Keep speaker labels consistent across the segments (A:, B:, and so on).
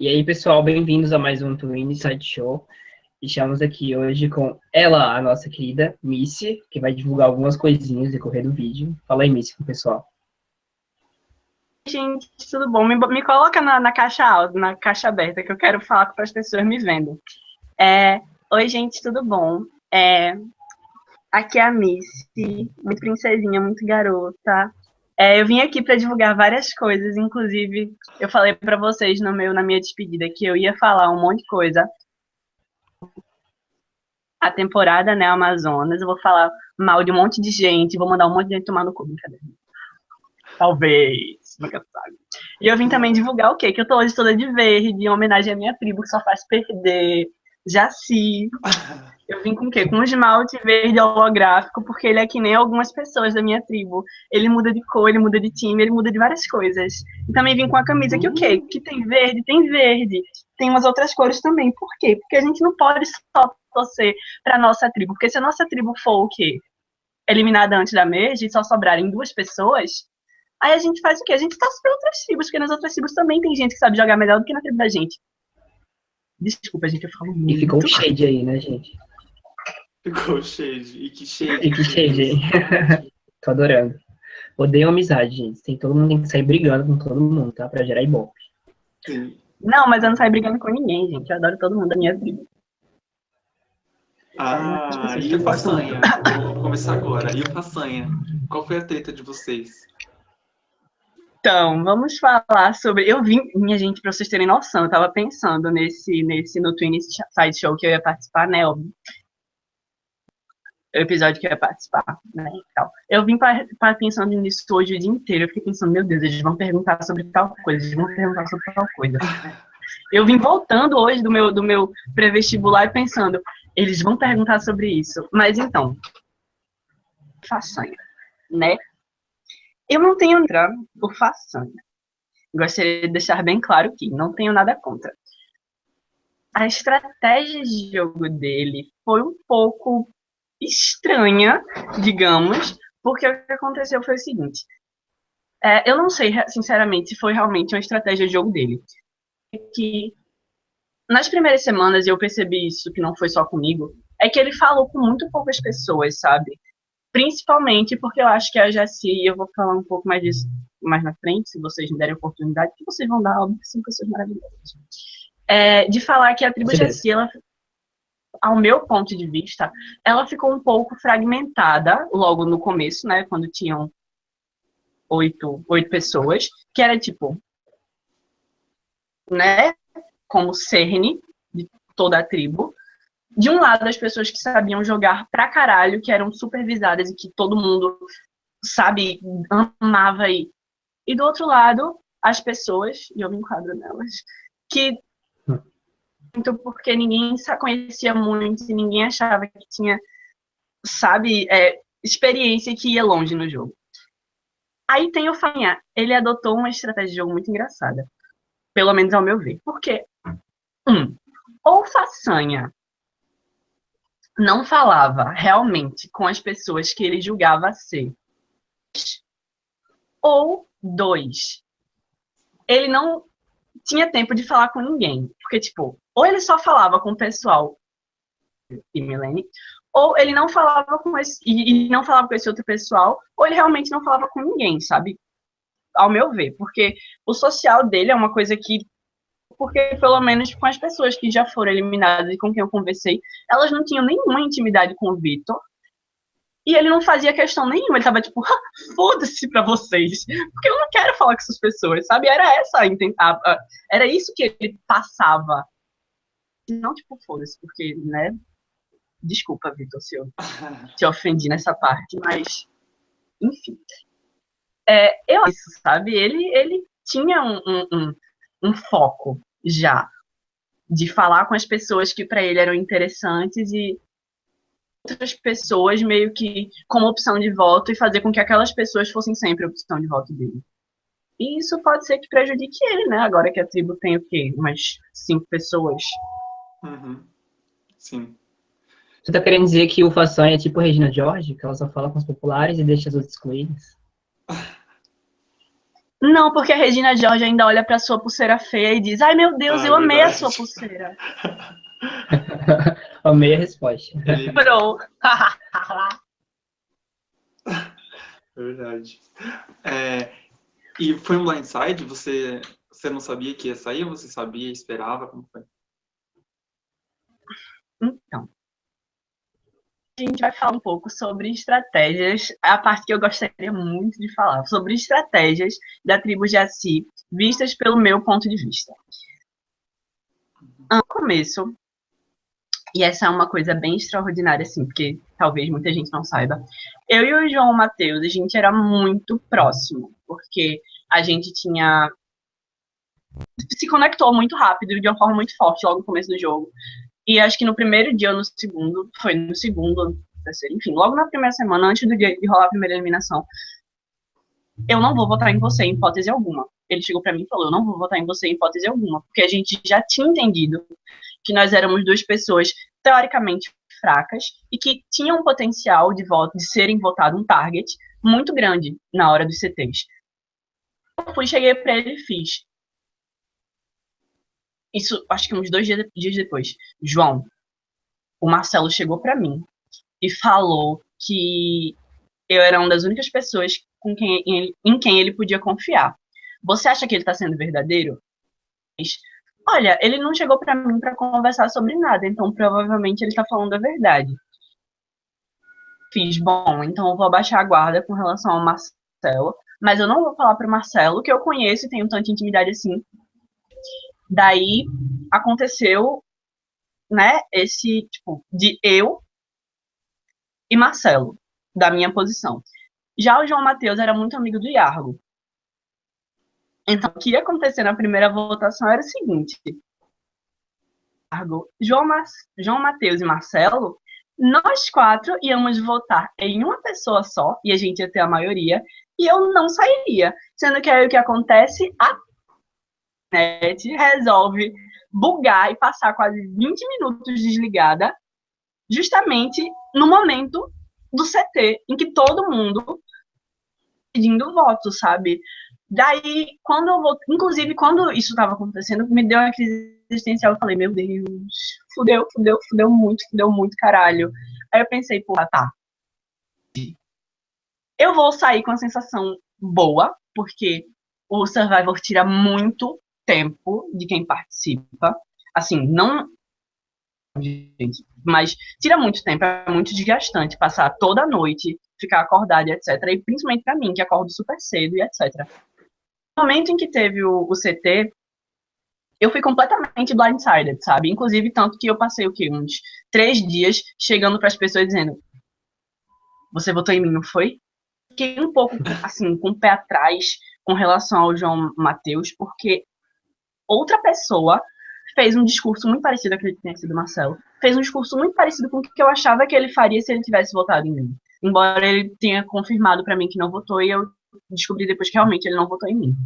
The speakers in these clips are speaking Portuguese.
A: E aí, pessoal, bem-vindos a mais um Twin Inside Show. Estamos aqui hoje com ela, a nossa querida Missy, que vai divulgar algumas coisinhas no decorrer do vídeo. Fala aí, Missy, com o pessoal.
B: Gente, tudo bom? Me, me coloca na, na, caixa alta, na caixa aberta, que eu quero falar para as pessoas me vendo. É, Oi, gente, tudo bom? É, aqui é a Missy, muito princesinha, muito garota. É, eu vim aqui para divulgar várias coisas, inclusive eu falei para vocês no meu, na minha despedida que eu ia falar um monte de coisa. A temporada, né, Amazonas, eu vou falar mal de um monte de gente, vou mandar um monte de gente tomar no cu, brincadeira. Talvez, nunca sabe. E eu vim também divulgar o quê? Que eu tô hoje toda de verde, em homenagem à minha tribo, que só faz perder. Jaci. Eu vim com o quê? Com um esmalte verde holográfico, porque ele é que nem algumas pessoas da minha tribo. Ele muda de cor, ele muda de time, ele muda de várias coisas. E também vim com a camisa que o quê? Que tem verde, tem verde. Tem umas outras cores também. Por quê? Porque a gente não pode só torcer para nossa tribo. Porque se a nossa tribo for o quê? Eliminada antes da merge e só sobrarem duas pessoas, aí a gente faz o quê? A gente torce para outras tribos, porque nas outras tribos também tem gente que sabe jogar melhor do que na tribo da gente. Desculpa, gente, eu falo muito.
A: E ficou o shade aí, né, gente?
C: Ficou shade. E que shade.
A: E que shade aí. Tô adorando. Odeio amizade, gente. Tem, todo mundo tem que sair brigando com todo mundo, tá? Pra gerar ibope.
B: Não, mas eu não saio brigando com ninguém, gente. Eu adoro todo mundo da minha tribo.
C: Ah, e o Façanha? Vou começar agora. E o Façanha? Qual foi a treta de vocês?
B: Então, vamos falar sobre. Eu vim, minha gente, para vocês terem noção, eu estava pensando nesse, nesse no Twin Side Show que eu ia participar, né? O episódio que eu ia participar, né? Então, eu vim para pensando nisso hoje o dia inteiro. Eu fiquei pensando, meu Deus, eles vão perguntar sobre tal coisa, eles vão perguntar sobre tal coisa. Eu vim voltando hoje do meu, do meu pré-vestibular e pensando, eles vão perguntar sobre isso. Mas então, façanha, né? Eu não tenho nada por façanha. Gostaria de deixar bem claro que não tenho nada contra. A estratégia de jogo dele foi um pouco estranha, digamos, porque o que aconteceu foi o seguinte. É, eu não sei, sinceramente, se foi realmente uma estratégia de jogo dele. Que nas primeiras semanas eu percebi isso, que não foi só comigo, é que ele falou com muito poucas pessoas, sabe? Principalmente porque eu acho que a Jaci, e eu vou falar um pouco mais disso mais na frente, se vocês me derem oportunidade, que vocês vão dar, óbvio, que são pessoas maravilhosas. É, de falar que a tribo Jaci, ela, ao meu ponto de vista, ela ficou um pouco fragmentada logo no começo, né, quando tinham oito, oito pessoas, que era tipo, né, como cerne de toda a tribo, de um lado, as pessoas que sabiam jogar pra caralho, que eram supervisadas e que todo mundo, sabe, amava aí. E do outro lado, as pessoas, e eu me enquadro nelas, que muito porque ninguém conhecia muito e ninguém achava que tinha, sabe, é, experiência que ia longe no jogo. Aí tem o Fanha, ele adotou uma estratégia de jogo muito engraçada. Pelo menos ao meu ver. Por quê? Um, ou façanha não falava realmente com as pessoas que ele julgava ser. Ou dois, ele não tinha tempo de falar com ninguém. Porque, tipo, ou ele só falava com o pessoal e Milene, ou ele não falava com esse, e, não falava com esse outro pessoal, ou ele realmente não falava com ninguém, sabe? Ao meu ver, porque o social dele é uma coisa que porque pelo menos com as pessoas que já foram eliminadas e com quem eu conversei, elas não tinham nenhuma intimidade com o Vitor. E ele não fazia questão nenhuma, ele tava tipo, foda-se pra vocês, porque eu não quero falar com essas pessoas, sabe? Era essa a, era isso que ele passava. Não tipo, foda-se, porque, né? Desculpa, Vitor, se eu te ofendi nessa parte, mas enfim. É, eu isso, sabe? Ele, ele tinha um, um, um, um foco já de falar com as pessoas que para ele eram interessantes e outras pessoas meio que como opção de voto e fazer com que aquelas pessoas fossem sempre a opção de voto dele. E isso pode ser que prejudique ele, né? Agora que a tribo tem o quê? Umas cinco pessoas.
C: Uhum. Sim.
A: Você tá querendo dizer que o Façanha é tipo Regina George, que ela só fala com os populares e deixa as outras excluídas?
B: Não, porque a Regina George ainda olha pra sua pulseira feia e diz: Ai meu Deus,
C: Ah,
B: eu amei a
C: verdade.
B: sua pulseira.
A: Amei a resposta.
C: Ele-
B: Pro.
C: Verdade. É, e foi um blindside? Você, você não sabia que ia sair ou você sabia, esperava? Como foi?
B: Então, a gente vai falar um pouco sobre estratégias, a parte que eu gostaria muito de falar, sobre estratégias da tribo Jaci, vistas pelo meu ponto de vista. No começo, e essa é uma coisa bem extraordinária, assim, porque talvez muita gente não saiba, eu e o João Matheus, a gente era muito próximo, porque a gente tinha se conectou muito rápido, de uma forma muito forte, logo no começo do jogo. E acho que no primeiro dia ou no segundo, foi no segundo, terceiro, enfim, logo na primeira semana, antes do dia de rolar a primeira eliminação, eu não vou votar em você em hipótese alguma. Ele chegou pra mim e falou, eu não vou votar em você em hipótese alguma, porque a gente já tinha entendido que nós éramos duas pessoas teoricamente fracas e que tinham um potencial de voto, de serem votado um target muito grande na hora dos CTs. Eu fui, cheguei pra ele e fiz. Isso, acho que uns dois dias, dias depois. João, o Marcelo chegou pra mim e falou que eu era uma das únicas pessoas com quem ele, em quem ele podia confiar. Você acha que ele tá sendo verdadeiro? Olha, ele não chegou pra mim pra conversar sobre nada, então provavelmente ele tá falando a verdade. Fiz, bom, então eu vou abaixar a guarda com relação ao Marcelo, mas eu não vou falar pro Marcelo, que eu conheço e tenho tanta intimidade assim. Daí aconteceu, né, esse, tipo, de eu e Marcelo, da minha posição. Já o João Matheus era muito amigo do Iargo. Então, o que ia acontecer na primeira votação era o seguinte: João, João Matheus e Marcelo, nós quatro íamos votar em uma pessoa só, e a gente ia ter a maioria, e eu não sairia. Sendo que aí o que acontece? A internet resolve bugar e passar quase 20 minutos desligada, justamente no momento do CT, em que todo mundo pedindo voto, sabe? Daí, quando eu vou. Inclusive, quando isso estava acontecendo, me deu uma crise existencial. Eu falei, meu Deus, fudeu, fudeu, fudeu muito, fudeu muito, caralho. Aí eu pensei, porra, tá. Eu vou sair com a sensação boa, porque o Survivor tira muito tempo de quem participa. Assim, não. Mas tira muito tempo, é muito desgastante passar toda a noite, ficar acordado etc. E principalmente pra mim, que acordo super cedo e etc. No momento em que teve o, o CT, eu fui completamente blindsided, sabe? Inclusive, tanto que eu passei o quê? Uns três dias chegando para as pessoas dizendo: Você votou em mim, não foi? Fiquei um pouco, assim, com o pé atrás com relação ao João Matheus, porque outra pessoa fez um discurso muito parecido aquele que tinha sido Marcelo. Fez um discurso muito parecido com o que eu achava que ele faria se ele tivesse votado em mim. Embora ele tenha confirmado para mim que não votou e eu descobri depois que realmente ele não votou em mim.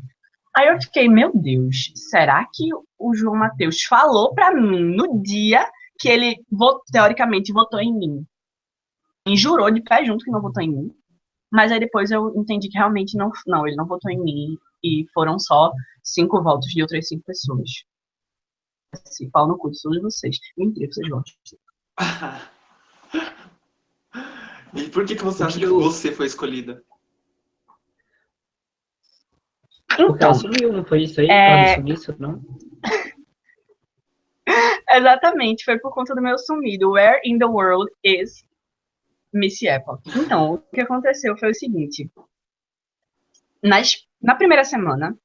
B: Aí eu fiquei, meu Deus, será que o João Matheus falou para mim no dia que ele teoricamente votou em mim? E jurou de pé junto que não votou em mim. Mas aí depois eu entendi que realmente não, não, ele não votou em mim e foram só cinco votos de outras cinco pessoas. Assim, pau no cu de todos vocês. Mentira, vocês votam.
C: E por que, que você acha que você foi escolhida?
A: Porque
B: Então,
A: ela sumiu, não foi isso aí?
B: É-
A: Ela não isso, não?
B: exatamente, foi por conta do meu sumido. Where in the world is Missy Epoch? Então, o que aconteceu foi o seguinte. Nas, na primeira semana,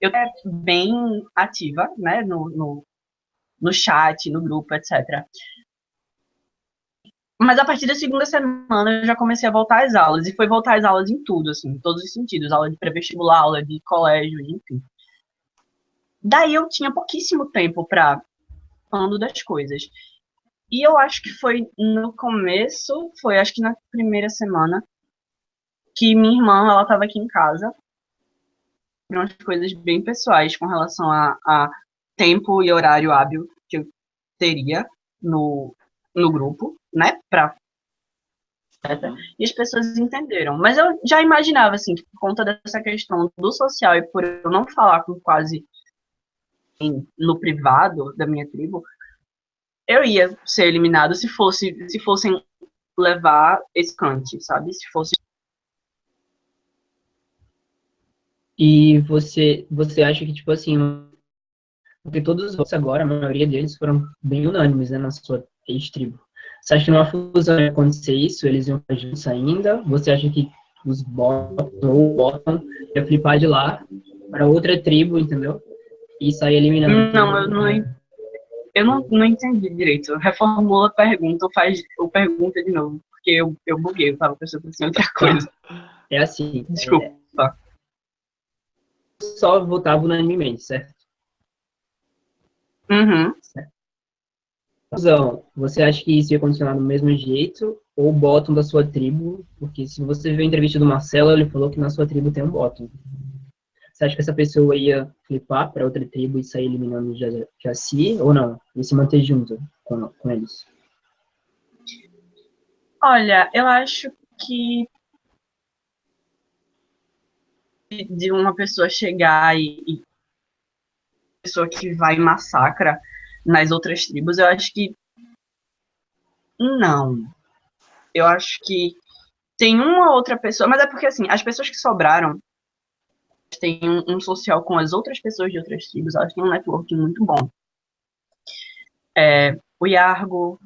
B: eu era bem ativa, né, no, no, no chat, no grupo, etc. Mas a partir da segunda semana eu já comecei a voltar às aulas. E foi voltar às aulas em tudo, assim, em todos os sentidos. Aula de pré-vestibular, aula de colégio, enfim. Daí eu tinha pouquíssimo tempo para falando das coisas. E eu acho que foi no começo, foi acho que na primeira semana, que minha irmã, ela estava aqui em casa. Umas coisas bem pessoais com relação a, a tempo e horário hábil que eu teria no, no grupo, né? Pra E as pessoas entenderam. Mas eu já imaginava, assim, que por conta dessa questão do social e por eu não falar com quase no privado da minha tribo, eu ia ser eliminado se fosse se fossem levar esse cante, sabe? Se fosse
A: E você você acha que tipo assim, porque todos os votos agora, a maioria deles foram bem unânimes, né, na sua ex-tribo. Você acha que numa fusão ia acontecer isso? Eles iam ficar juntos ainda? Você acha que os Bottom ou Bottom ia flipar de lá para outra tribo, entendeu? E sair eliminando?
B: Não, eu não, eu não, não entendi direito. Reformula a pergunta ou faz ou pergunta de novo. Porque eu, eu buguei, eu tava pensando em outra coisa.
A: É assim.
B: Desculpa. É,
A: só votava unanimemente, certo?
B: Uhum.
A: Certo. Fusão, você acha que isso ia continuar do mesmo jeito ou bottom da sua tribo? Porque se você viu a entrevista do Marcelo, ele falou que na sua tribo tem um bottom. Você acha que essa pessoa ia flipar para outra tribo e sair eliminando o Jaci ou não? E se manter junto com, com eles?
B: Olha, eu acho que de uma pessoa chegar e, e pessoa que vai e massacra nas outras tribos, eu acho que não. Eu acho que tem uma outra pessoa, mas é porque assim, as pessoas que sobraram têm um, um social com as outras pessoas de outras tribos, elas têm um network muito bom. É, o Yargo,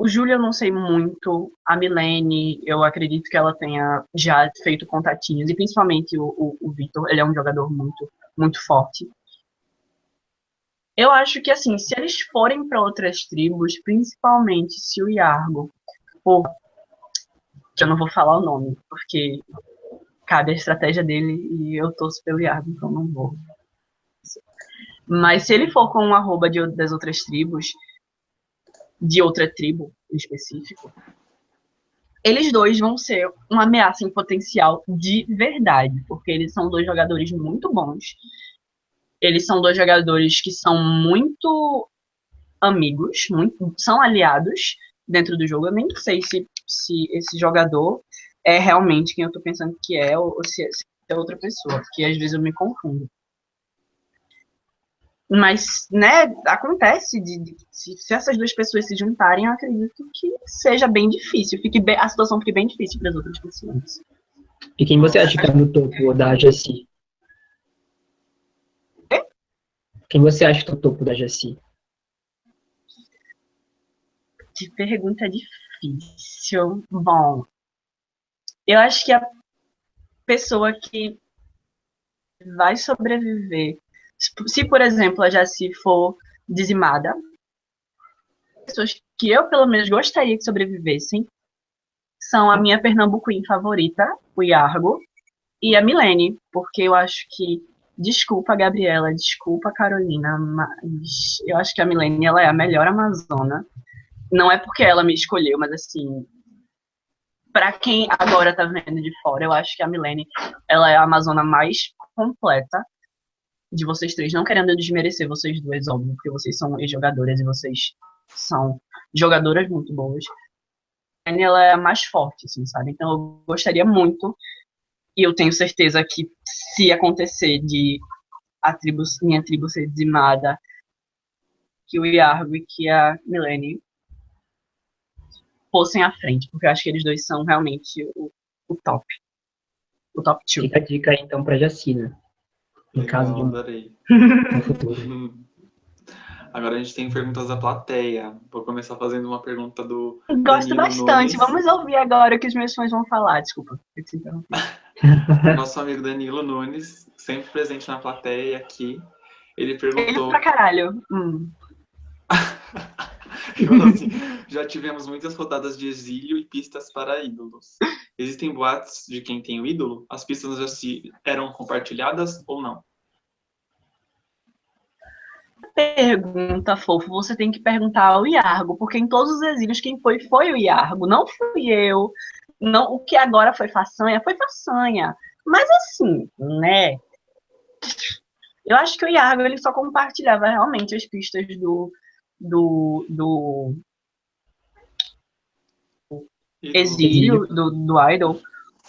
B: o Júlio eu não sei muito, a Milene, eu acredito que ela tenha já feito contatinhos, e principalmente o, o, o Vitor, ele é um jogador muito, muito forte. Eu acho que, assim, se eles forem para outras tribos, principalmente se o Yargo for. Eu não vou falar o nome, porque cabe a estratégia dele e eu torço pelo Yargo, então não vou. Mas se ele for com um arroba de, das outras tribos, de outra tribo em específico, eles dois vão ser uma ameaça em potencial de verdade, porque eles são dois jogadores muito bons eles são dois jogadores que são muito amigos, muito, são aliados dentro do jogo. Eu nem sei se, se esse jogador é realmente quem eu tô pensando que é, ou, se, é, se é outra pessoa, porque às vezes eu me confundo. Mas, né, acontece de, de se, se, essas duas pessoas se juntarem, eu acredito que seja bem difícil, fique bem, a situação fique bem difícil para as outras pessoas.
A: E quem você acha que é no topo da Jessie? Quem você acha que é o topo da GSI?
B: Que pergunta difícil. Bom, eu acho que a pessoa que vai sobreviver, se por exemplo a Jaci for dizimada, pessoas que eu pelo menos gostaria que sobrevivessem são a minha Pernambuquim favorita, o Iargo, e a Milene, porque eu acho que Desculpa, Gabriela, desculpa, Carolina, mas eu acho que a Milene ela é a melhor Amazona. Não é porque ela me escolheu, mas assim, para quem agora tá vendo de fora, eu acho que a Milene ela é a Amazona mais completa de vocês três, não querendo desmerecer vocês duas, óbvio, porque vocês são ex-jogadoras e vocês são jogadoras muito boas. A Milene, ela é a mais forte, assim, sabe? Então eu gostaria muito e eu tenho certeza que se acontecer de a tribo, minha tribo ser dizimada, que o Iargo e que a Milene fossem à frente, porque eu acho que eles dois são realmente o, o top. O top 2.
A: Fica a dica aí, então pra Jacina. Em caso de
C: futuro. Agora a gente tem perguntas da plateia. Vou começar fazendo uma pergunta do.
B: Gosto Danilo bastante. Nunes. Vamos ouvir agora o que os meus fãs vão falar. Desculpa.
C: Nosso amigo Danilo Nunes, sempre presente na plateia aqui. Ele perguntou. Ele
B: pra caralho. Hum.
C: assim, já tivemos muitas rodadas de exílio e pistas para ídolos. Existem boatos de quem tem o ídolo? As pistas já se eram compartilhadas ou não?
B: pergunta, fofo, você tem que perguntar ao Iargo, porque em todos os exílios quem foi foi o Iargo, não fui eu. Não, o que agora foi façanha, foi façanha. Mas assim, né? Eu acho que o Iargo ele só compartilhava realmente as pistas do do, do exílio do, do Idol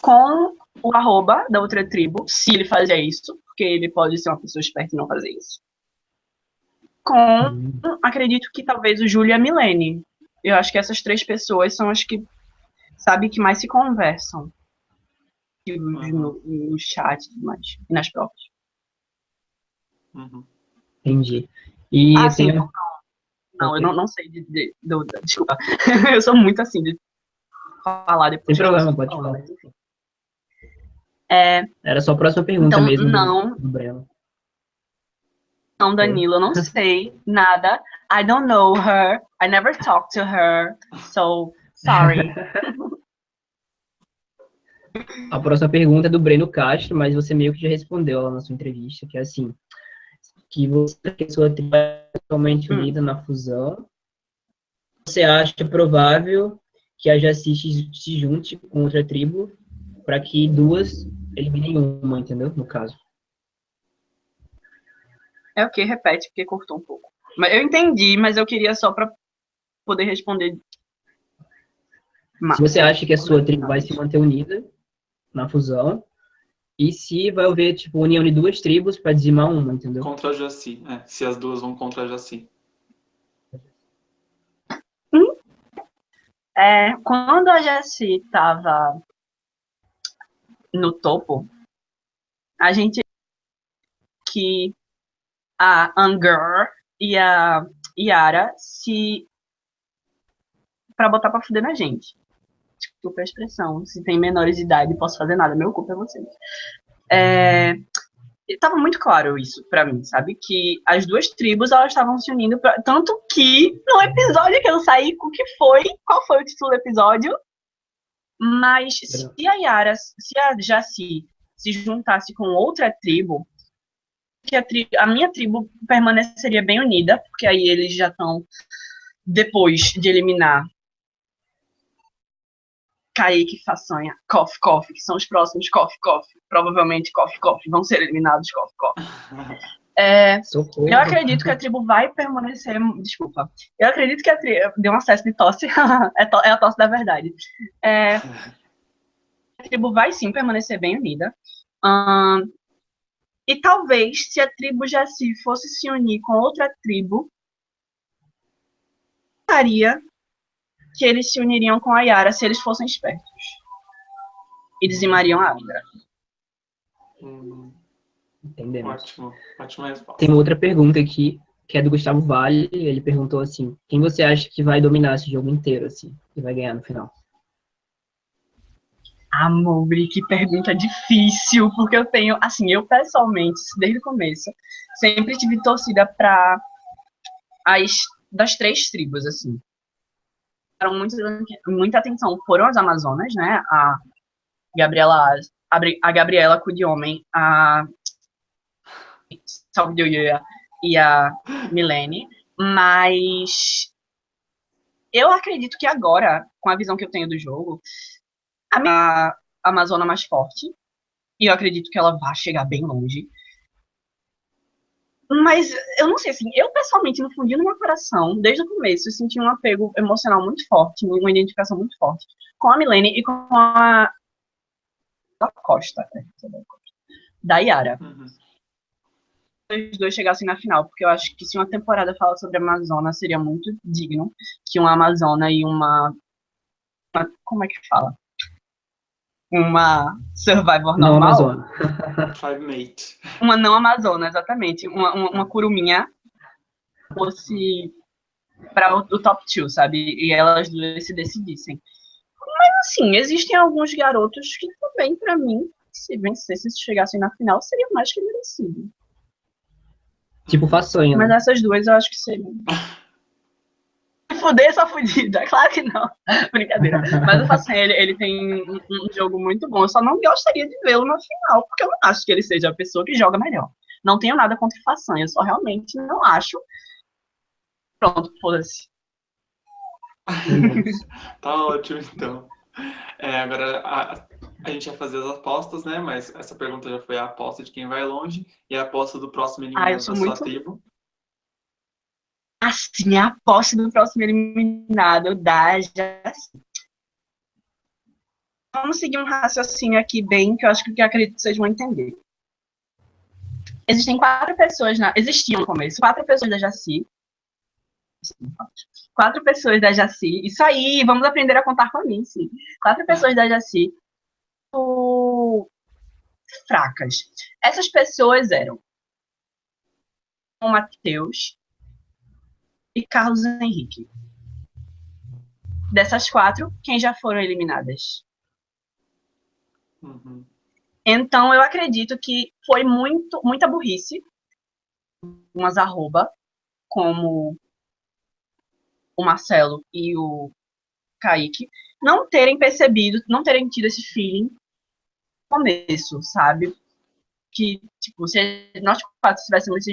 B: com o arroba da outra tribo, se ele fazia isso, porque ele pode ser uma pessoa esperta e não fazer isso. Com, uhum. acredito que talvez o Júlio e a Milene. Eu acho que essas três pessoas são as que, sabe, que mais se conversam uhum. no, no chat e mais, e nas provas.
A: Uhum. Entendi. E ah,
B: sim, não, não, eu não, não sei de, de, de, de, Desculpa. eu sou muito assim de falar depois.
A: Sem problema, pode falar. Mas, enfim. É, Era só a próxima pergunta
B: então,
A: mesmo.
B: Não. Do, do não, Danilo, eu não sei nada. I don't know her. I never talked to her. So, sorry.
A: A próxima pergunta é do Breno Castro, mas você meio que já respondeu lá na sua entrevista, que é assim, que você que sua tribo é totalmente hum. unida na fusão. Você acha provável que a Jaci se junte com outra tribo para que duas eliminem uma, entendeu? No caso.
B: É o que? Repete, porque cortou um pouco. Mas eu entendi, mas eu queria só para poder responder.
A: Se você acha que a sua tribo vai se manter unida na fusão, e se vai haver, tipo, união de duas tribos para dizimar uma, entendeu?
C: Contra a Jaci, é. Se as duas vão contra a Jaci.
B: Hum? É, quando a Jaci estava no topo, a gente que a Anger e a Yara se para botar para fuder na gente. Desculpa a expressão. Se tem menores de idade, posso fazer nada. Meu culpa é vocês. É, tava muito claro isso para mim, sabe? Que as duas tribos elas estavam se unindo pra, tanto que no episódio que eu saí, o que foi? Qual foi o título do episódio? Mas se a Yara, se a Jaci se juntasse com outra tribo, que a, tri a minha tribo permaneceria bem unida, porque aí eles já estão, depois de eliminar Kaique, Façanha, Koff, Koff, que são os próximos Koff, Koff, provavelmente Koff, Koff, vão ser eliminados Koff, Koff. É, eu acredito que a tribo vai permanecer. Desculpa. Eu acredito que a tribo. Deu um acesso de tosse. é, to, é, a tosse da verdade. É, a tribo vai sim permanecer bem unida. e talvez, se a tribo Jaci fosse se unir com outra tribo, estaria que eles se uniriam com a Yara se eles fossem espertos. E dizimariam a Abra.
A: Hum, Entendemos.
C: Ótimo, ótima resposta.
A: Tem outra pergunta aqui, que é do Gustavo Vale. Ele perguntou assim: quem você acha que vai dominar esse jogo inteiro, assim, e vai ganhar no final?
B: Amor, que pergunta difícil, porque eu tenho, assim, eu pessoalmente, desde o começo, sempre tive torcida para as das três tribos, assim muito, muita atenção foram as Amazonas, né? A Gabriela, a Gabriela Cudiomem, a Salve e a Milene, mas eu acredito que agora, com a visão que eu tenho do jogo, a minha Amazona mais forte, e eu acredito que ela vai chegar bem longe. Mas eu não sei, assim, eu pessoalmente, no fundinho do meu coração, desde o começo, eu senti um apego emocional muito forte, uma identificação muito forte com a Milene e com a da Costa, né? da Yara. Uhum. Os dois chegassem na final, porque eu acho que se uma temporada fala sobre a Amazônia, seria muito digno que uma Amazônia e uma, uma como é que fala? Uma Survivor
A: não
B: normal.
C: Five Mate.
B: Uma não Amazona, exatamente. Uma, uma, uma curuminha fosse para o, top 2, sabe? E elas duas se decidissem. Mas, assim, existem alguns garotos que também, para mim, se vencessem, se chegassem na final, seriam mais que merecidos.
A: Tipo façanha.
B: Mas né? essas duas eu acho que seriam. fuder essa fudida. Claro que não. Brincadeira. Mas o Facinha, ele, ele tem um, um, jogo muito bom. Eu só não gostaria de vê-lo na final, porque eu não acho que ele seja a pessoa que joga melhor. Não tenho nada contra o Façanha, eu só realmente não acho. Pronto, foda-se.
C: tá ótimo, então. É, agora a, a, gente vai fazer as apostas, né? Mas essa pergunta já foi a aposta de quem vai longe e a aposta do próximo inimigo ah, da sua muito... tribo
B: assim, a posse do próximo eliminado da Jaci. vamos seguir um raciocínio aqui bem, que eu acho que eu acredito que vocês vão entender. Existem quatro pessoas, na, existiam no começo, quatro pessoas da Jaci. Quatro pessoas da Jaci. Isso aí, vamos aprender a contar com mim, sim. Quatro pessoas da Jaci. Fracas. Essas pessoas eram o Matheus e Carlos Henrique. Dessas quatro, quem já foram eliminadas? Uhum. Então, eu acredito que foi muito, muita burrice, umas arroba, como o Marcelo e o Kaique, não terem percebido, não terem tido esse feeling no começo, sabe? Que, tipo, se nós quatro tivéssemos,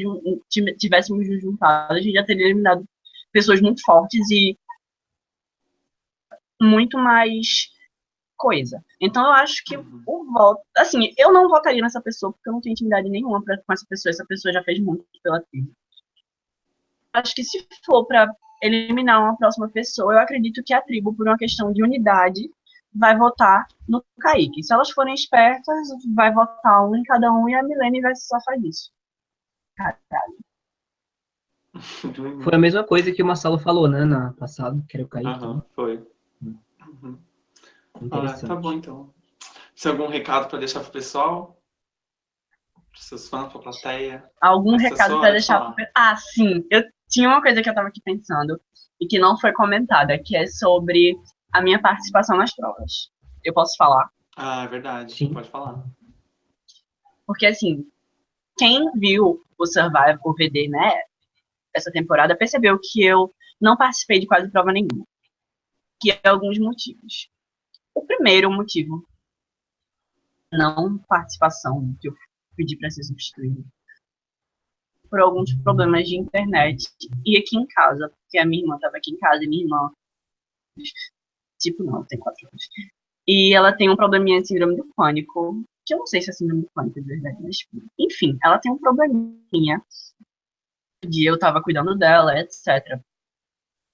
B: tivéssemos juntado, a gente já teria eliminado pessoas muito fortes e muito mais coisa. Então eu acho que uhum. o voto, assim, eu não votaria nessa pessoa porque eu não tenho intimidade nenhuma pra, com essa pessoa, essa pessoa já fez muito pela tribo. Acho que se for para eliminar uma próxima pessoa, eu acredito que a tribo, por uma questão de unidade, vai votar no Kaique. Se elas forem espertas, vai votar um em cada um e a Milene vai se safar disso. Caralho.
A: Foi a mesma coisa que o Marcelo falou, né, na passada, que era o Kaique.
C: Aham, foi. Uhum. Ah, tá bom, então. Tem algum recado para deixar pro pessoal? Para seus fãs, para a plateia?
B: Algum recado para deixar pro... Ah, sim. Eu tinha uma coisa que eu estava aqui pensando e que não foi comentada, que é sobre a minha participação nas provas. Eu posso falar?
C: Ah, é verdade. Sim. Pode falar.
B: Porque, assim, quem viu o Survival, o VD, né, essa temporada, percebeu que eu não participei de quase prova nenhuma. Que é alguns motivos. O primeiro motivo, não participação, que eu pedi para ser substituído, por alguns problemas de internet e aqui em casa, porque a minha irmã estava aqui em casa e minha irmã, tipo, não, tem quatro anos. E ela tem um probleminha de síndrome do pânico, que eu não sei se é síndrome do pânico de verdade, mas enfim, ela tem um probleminha de eu tava cuidando dela, etc.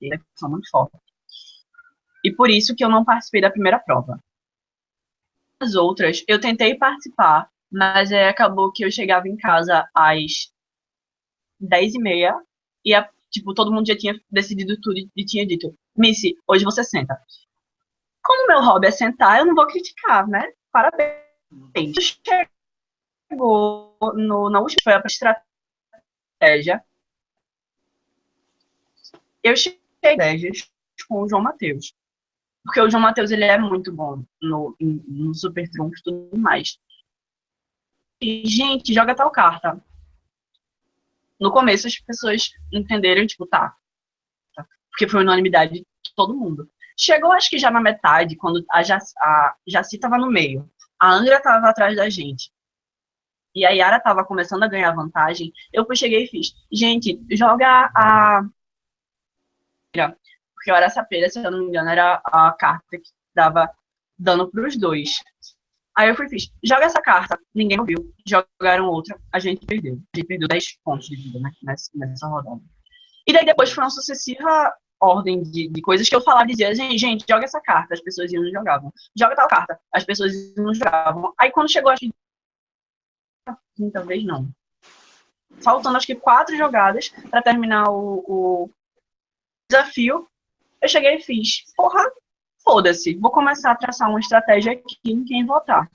B: E é muito forte e por isso que eu não participei da primeira prova. As outras, eu tentei participar, mas acabou que eu chegava em casa às 10 e meia e, a, tipo, todo mundo já tinha decidido tudo e tinha dito, Missy, hoje você senta. Como meu hobby é sentar, eu não vou criticar, né? Parabéns. Chegou no, na última, foi a estratégia. Eu cheguei com o João Matheus. Porque o João Matheus, ele é muito bom no, no Super e tudo mais. E, gente, joga tal carta. No começo, as pessoas entenderam, tipo, tá. tá. Porque foi unanimidade de todo mundo. Chegou, acho que já na metade, quando a, Jaci, a tava no meio. A Angra tava atrás da gente. E a Yara tava começando a ganhar vantagem. Eu cheguei e fiz. Gente, joga a porque o Araçapeira, se eu não me engano, era a carta que dava dano os dois. Aí eu fui fiz, joga essa carta, ninguém ouviu, jogaram outra, a gente perdeu. A gente perdeu 10 pontos de vida né, nessa, nessa rodada. E daí depois foi uma sucessiva ordem de, de coisas que eu falava dizia, gente, gente, joga essa carta, as pessoas iam e jogavam. Joga tal carta, as pessoas iam e jogavam. Aí quando chegou, que quinta vez não. Faltando acho que quatro jogadas para terminar o, o desafio, eu cheguei e fiz, porra, foda-se, vou começar a traçar uma estratégia aqui em quem votar.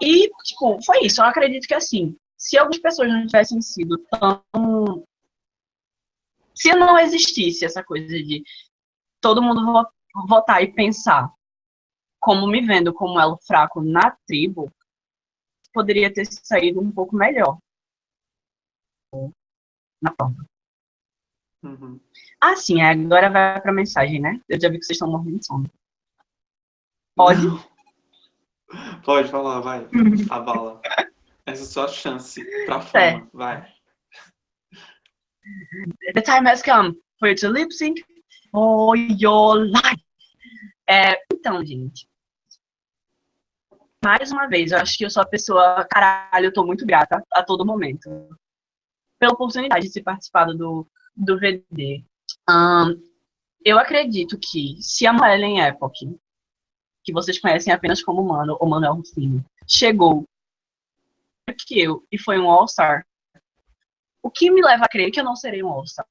B: E, tipo, foi isso. Eu acredito que, assim, se algumas pessoas não tivessem sido tão. Se não existisse essa coisa de todo mundo votar e pensar como me vendo como elo fraco na tribo, poderia ter saído um pouco melhor na prova. Uhum. Ah, sim, agora vai para a mensagem, né? Eu já vi que vocês estão morrendo de sono. Pode?
C: Pode falar, vai. A bala. Essa é a sua chance pra fama. É. Vai.
B: The time has come for you to lip sync for your life. É, então, gente. Mais uma vez, eu acho que eu sou a pessoa. Caralho, eu tô muito grata a todo momento. Pela oportunidade de ser participado do, do VD. Um, eu acredito que se a Ellen Epoch que vocês conhecem apenas como Mano, ou Manuel Rufino, chegou que eu e foi um All-Star, o que me leva a crer que eu não serei um All-Star?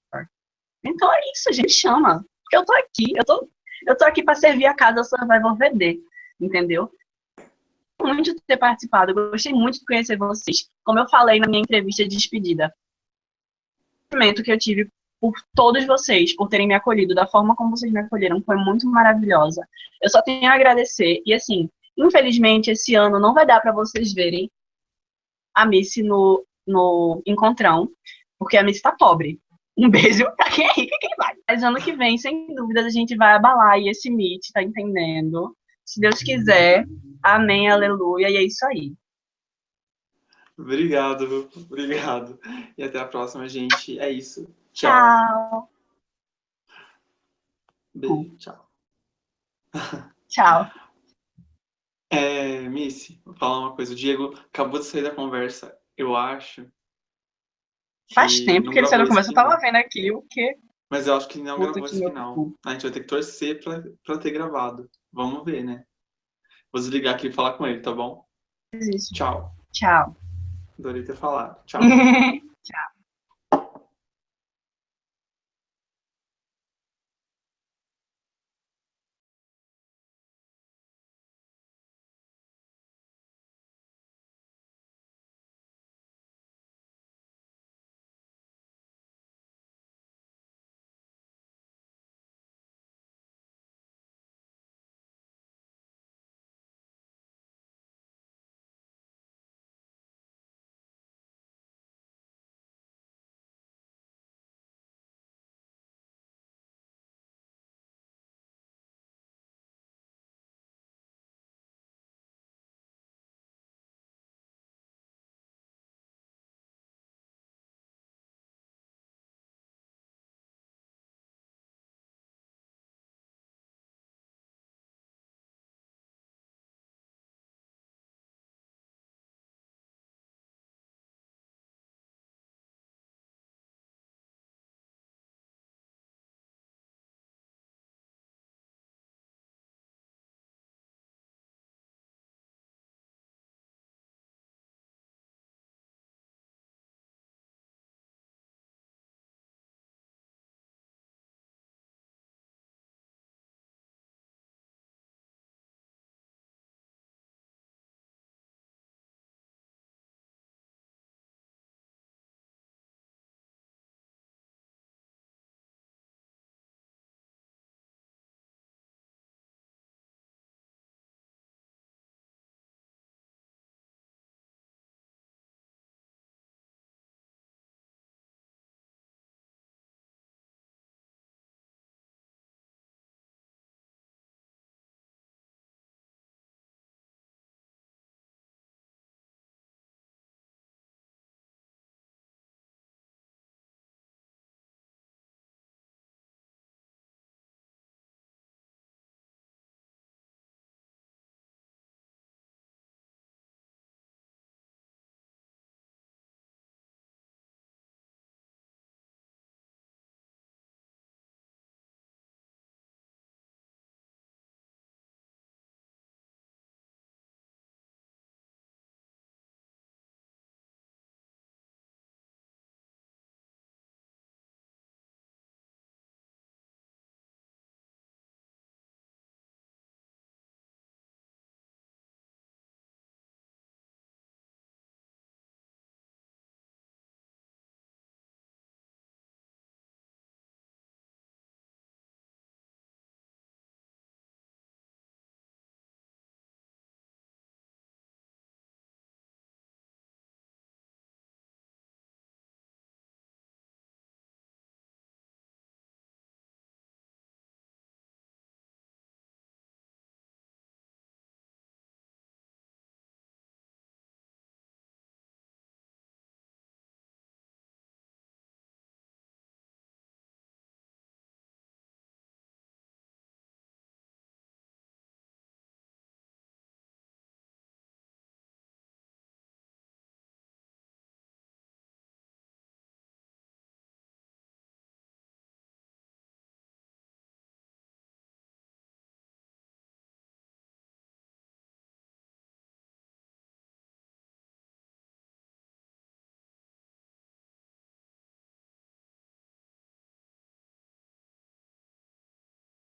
B: Então é isso, gente chama. Eu tô aqui, eu tô, eu tô aqui para servir a casa Survival VD, entendeu? Muito de ter participado, gostei muito de conhecer vocês. Como eu falei na minha entrevista de despedida, o momento que eu tive por todos vocês, por terem me acolhido da forma como vocês me acolheram, foi muito maravilhosa. Eu só tenho a agradecer. E assim, infelizmente, esse ano não vai dar para vocês verem a Missy no, no encontrão, porque a Missy tá pobre. Um beijo pra quem é rica quem vai. Mas ano que vem, sem dúvidas, a gente vai abalar aí esse meet, tá entendendo? Se Deus quiser, amém, aleluia, e é isso aí.
C: Obrigado, obrigado. E até a próxima, gente. É isso.
B: Tchau.
C: Beijo, tchau.
B: Tchau.
C: É, Missy, vou falar uma coisa. O Diego acabou de sair da conversa. Eu acho.
B: Faz tempo que ele da conversa. Eu tava vendo aqui o quê?
C: Mas eu acho que não Puta gravou esse final. A gente vai ter que torcer pra, pra ter gravado. Vamos ver, né? Vou desligar aqui e falar com ele, tá bom?
B: Isso.
C: Tchau.
B: Tchau.
C: Adorei ter falado. Tchau.
B: Tchau.